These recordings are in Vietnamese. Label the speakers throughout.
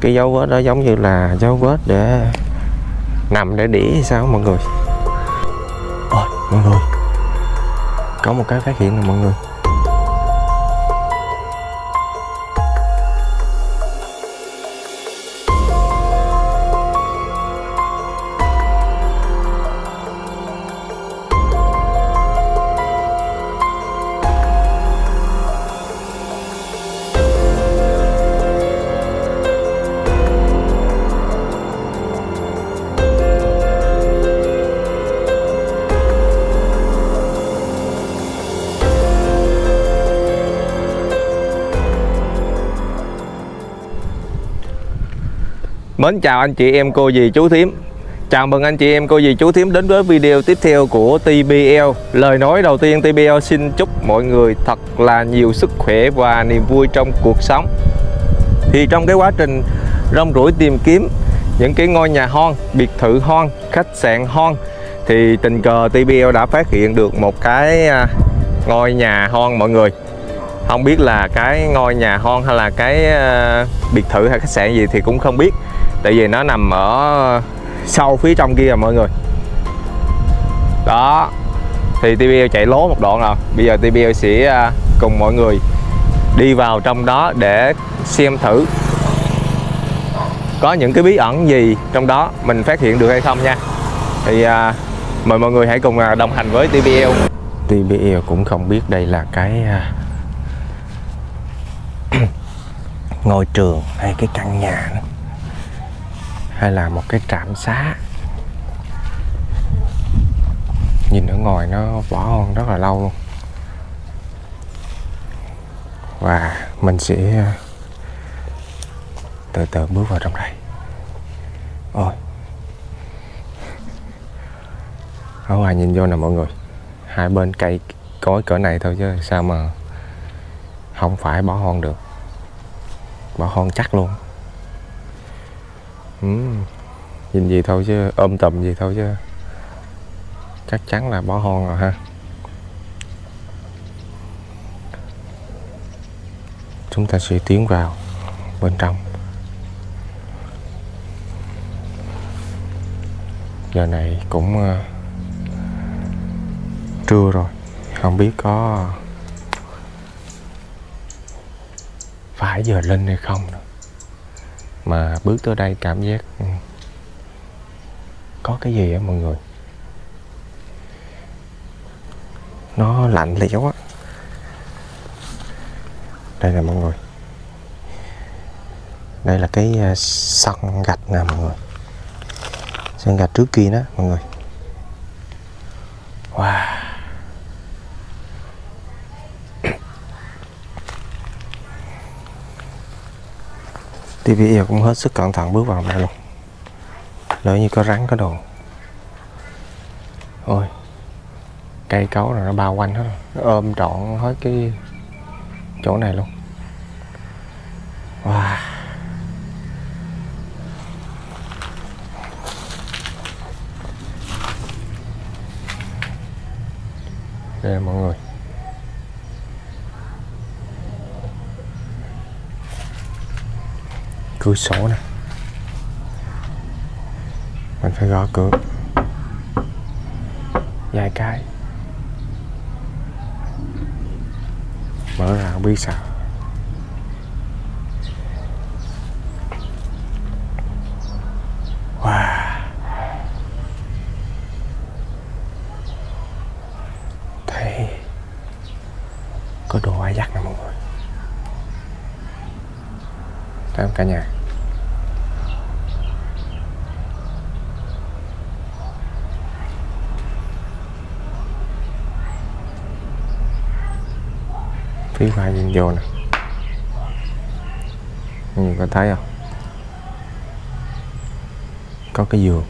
Speaker 1: cái dấu vết đó giống như là dấu vết để nằm để đĩa hay sao mọi người? Ôi, mọi người. Có một cái phát hiện nè, mọi người. Mến chào anh chị em cô dì chú thím. Chào mừng anh chị em cô dì chú thím đến với video tiếp theo của TBL Lời nói đầu tiên TBL xin chúc mọi người thật là nhiều sức khỏe và niềm vui trong cuộc sống. Thì trong cái quá trình rong ruổi tìm kiếm những cái ngôi nhà hon, biệt thự hon, khách sạn hon Thì tình cờ TBL đã phát hiện được một cái à, ngôi nhà hon mọi người. Không biết là cái ngôi nhà hon hay là cái à, biệt thự hay khách sạn gì thì cũng không biết tại vì nó nằm ở sâu phía trong kia mọi người. Đó. Thì TBL chạy lố một đoạn rồi bây giờ TBL sẽ à, cùng mọi người đi vào trong đó để xem thử có những cái bí ẩn gì trong đó mình phát hiện được hay không nha. Thì à, mời mọi người hãy cùng à, đồng hành với TBL TBL cũng không biết đây là cái à, ngôi trường hay cái căn nhà nữa hay là một cái trạm xá. Nhìn ở ngoài nó bỏ hoang rất là lâu luôn. Và mình sẽ ờ, từ từ bước vào trong đây. Ôi. Ở ngoài nhìn vô nè mọi người. Hai bên cây cối cỡ này thôi chứ sao mà không phải bỏ hoang được. Bỏ hoang chắc luôn ừ. nhìn gì thôi chứ ôm tầm gì thôi chứ. Chắc chắn là bỏ hoang rồi ha. Chúng ta sẽ tiến vào bên trong. Giờ này cũng uh, trưa rồi. Không biết có phải giờ lên hay không nữa mà bước tới đây cảm giác ừ, có cái gì á mọi người? Nó lạnh lẽo á. Đây là mọi người. Đây là cái à, sân gạch nè mọi người. Sân gạch trước kia đó mọi người. Wow. TV cũng hết sức cẩn thận bước vào đây luôn lỡ như có rắn, có đồ. Ôi, cây cấu rồi nó bao quanh hết rồi. nó ôm trọn hết cái chỗ này luôn. Wow. Đây là mọi người. Cửa sổ nè. Mình phải gõ cửa. Vài cái. Mở ra không biết sao. Wow. Thấy có đồ ai dắt nè mọi người? Thấy không cả nhà? Phía ngoài nhìn vô nè. Như có thấy không? Có cái giường.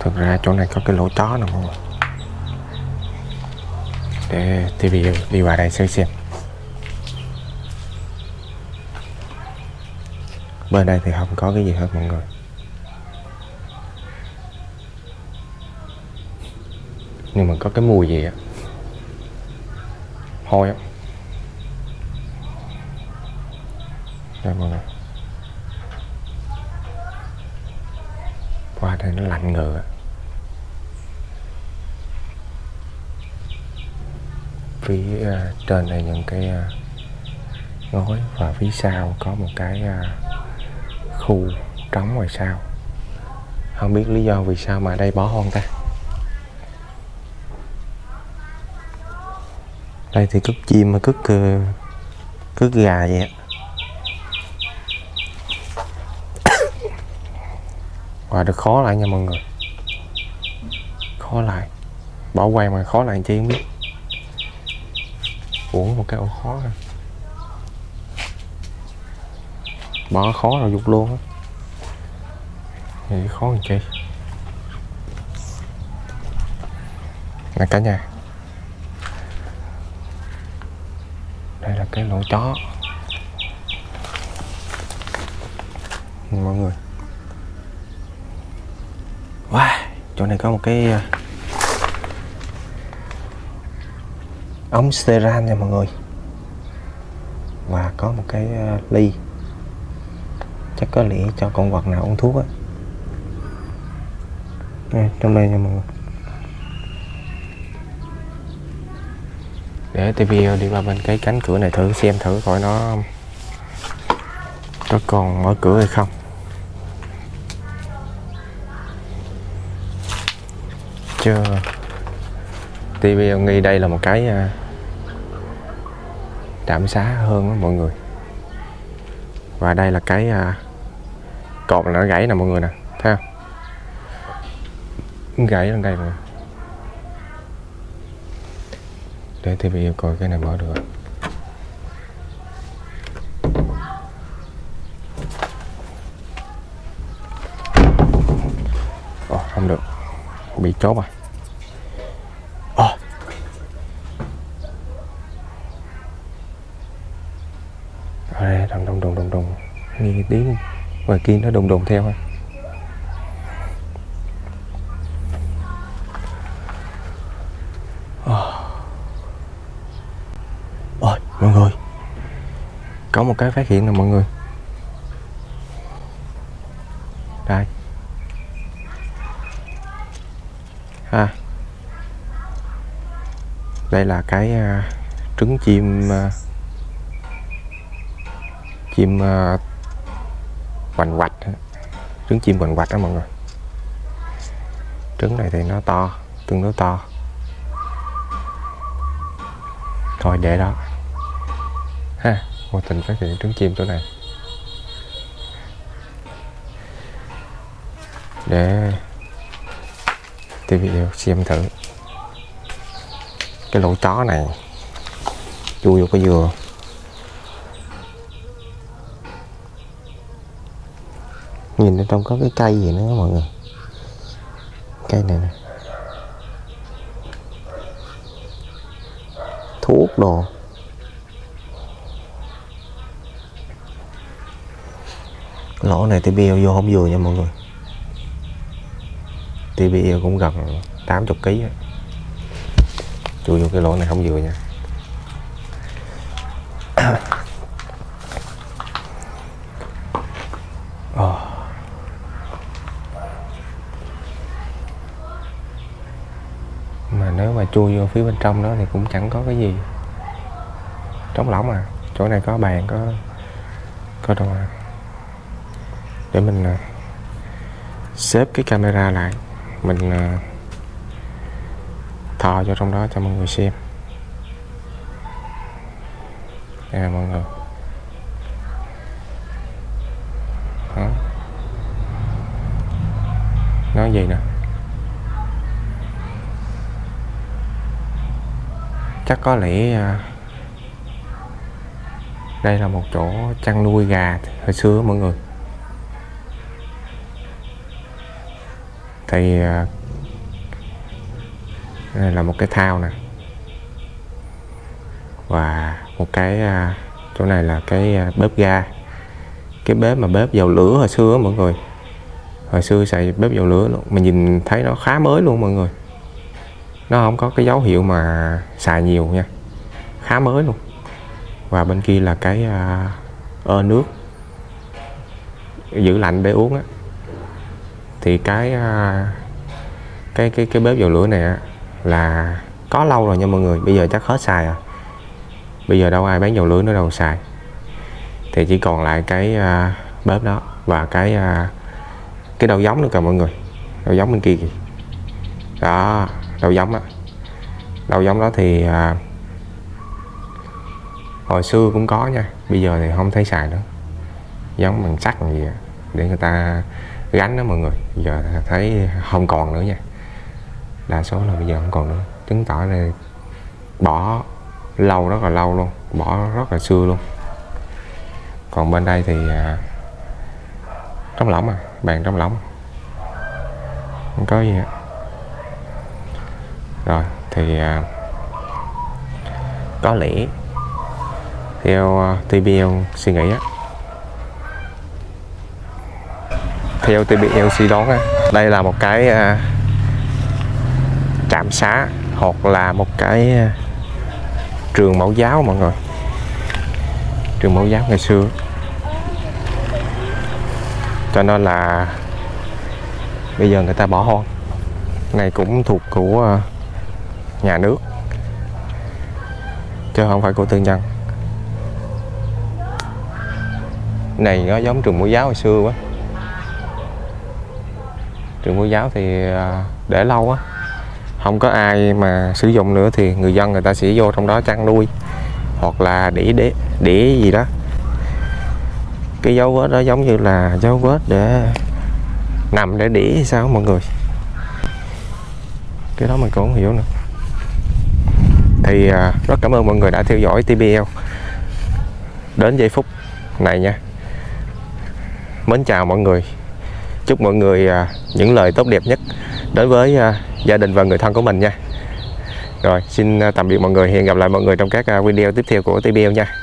Speaker 1: Thực ra chỗ này có cái lỗ chó nè mọi người. Để TV đi vào đây xem xem. Bên đây thì không có cái gì hết mọi người. Nhưng mà có cái mùi gì á, hôi á. Đây, mọi người. Qua đây nó lạnh ngựa phía à, trên này những cái à, ngói và phía sau có một cái à, khu trống ngoài sau. Không biết lý do vì sao mà đây bỏ hoang ta. Đây thì cất chim mà cất uh, cất gà vậy á và được khó lại nha mọi người. Khó lại. Bỏ quay mà khó lại chi không biết. Uống một cái ổ khó rồi bỏ khó rồi dục luôn á. Thì khó làm chi? Nè cả nhà. Đây là cái lỗ chó. Mọi người. Wow, chỗ này có một cái à, ống steran nha mọi người. Và có một cái à, ly. Chắc có lẽ cho con vật nào uống thuốc á. Trong đây nha mọi người. Để TV đi qua bên cái cánh cửa này thử xem thử coi nó có còn mở cửa hay không. Chưa. TV nghi đây là một cái à, trạm xá hơn đó mọi người. Và đây là cái à, cột nó gãy nè mọi người nè, thấy không? Gãy lên đây rồi. Để TV coi cái này mở được Ồ, oh, không được. Bị chốt rồi Ồ. ở đây đùng đùng đùng đùng đùng. Nghe tiếng. Ngoài kia nó đùng đùng theo ha ôi mọi người có một cái phát hiện nè mọi người. Đây. Ha. Đây là cái uh, trứng chim uh, chim uh, hoành hoạch trứng chim hoành hoạch đó mọi người. Trứng này thì nó to tương đối to. Thôi để đó. Ha vô tình phát hiện trứng chim chỗ này. Để TV xem thử. Cái lỗ chó này chui vô cái dừa. Nhìn ở trong có cái cây gì nữa mọi người. Cây này nè. Thuốc đồ. Lỗ này TPL vô không vừa nha mọi người. TPL cũng gần 80 kg chui vô cái lỗ này không vừa nha. Ờ. Mà nếu mà chui vô phía bên trong đó thì cũng chẳng có cái gì trống lỏng à chỗ này có bàn, có có đồ à để mình ờ, xếp cái camera lại. Mình ờ, thò cho trong đó cho mọi người xem. Đây là mọi người. Đó. Nói gì nè? Chắc có lẽ ờ, đây là một chỗ chăn nuôi gà hồi xưa mọi người. Thì ờ, đây là một cái thao nè. Và một cái ờ, chỗ này là cái ờ, bếp ga. Cái bếp mà bếp dầu lửa hồi xưa mọi người. Hồi xưa xài bếp dầu lửa luôn mình nhìn thấy nó khá mới luôn mọi người. Nó không có cái dấu hiệu mà xài nhiều nha, khá mới luôn. Và bên kia là cái ơ nước, giữ lạnh để uống á thì cái à, cái cái cái bếp dầu lửa này á, là có lâu rồi nha mọi người. Bây giờ chắc hết xài rồi. Bây giờ đâu ai bán dầu lửa nữa đâu xài. Thì chỉ còn lại cái à, bếp đó và cái à, cái đầu giống nữa cả mọi người. Đầu giống bên kia kìa. Đó đầu giống á. Đầu giống đó thì à, hồi xưa cũng có nha. Bây giờ thì không thấy xài nữa. Giống bằng sắt gì á, để người ta gánh đó mọi người. Giờ thấy không còn nữa nha. Đa số là bây giờ không còn nữa. Chứng tỏ là bỏ lâu rất là lâu luôn. Bỏ rất là xưa luôn. Còn bên đây thì à, trong lỏng à bàn trong lỏng. Không có gì hết. Rồi thì à, có lẽ theo à, uh, TBL suy nghĩ á theo TBL đó đây là một cái à, trạm xá hoặc là một cái à, trường mẫu giáo mọi người. Trường mẫu giáo ngày xưa. Cho nên là bây giờ người ta bỏ hoang. Này cũng thuộc của à, nhà nước. Chứ không phải của tư nhân. Này nó giống trường mẫu giáo hồi xưa quá trường mẫu giáo thì à, để lâu á, không có ai mà sử dụng nữa thì người dân người ta sẽ vô trong đó chăn nuôi hoặc là đĩa đĩa đĩa gì đó. Cái dấu vết đó giống như là dấu vết để nằm để đĩa hay sao mọi người. Cái đó mình cũng không hiểu nữa. Thì à, rất cảm ơn mọi người đã theo dõi TBL đến giây phút này nha. Mến chào mọi người chúc mọi người à, những lời tốt đẹp nhất đối với à, gia đình và người thân của mình nha. Rồi, xin à, tạm biệt mọi người. Hẹn gặp lại mọi người trong các video tiếp theo của TBL nha.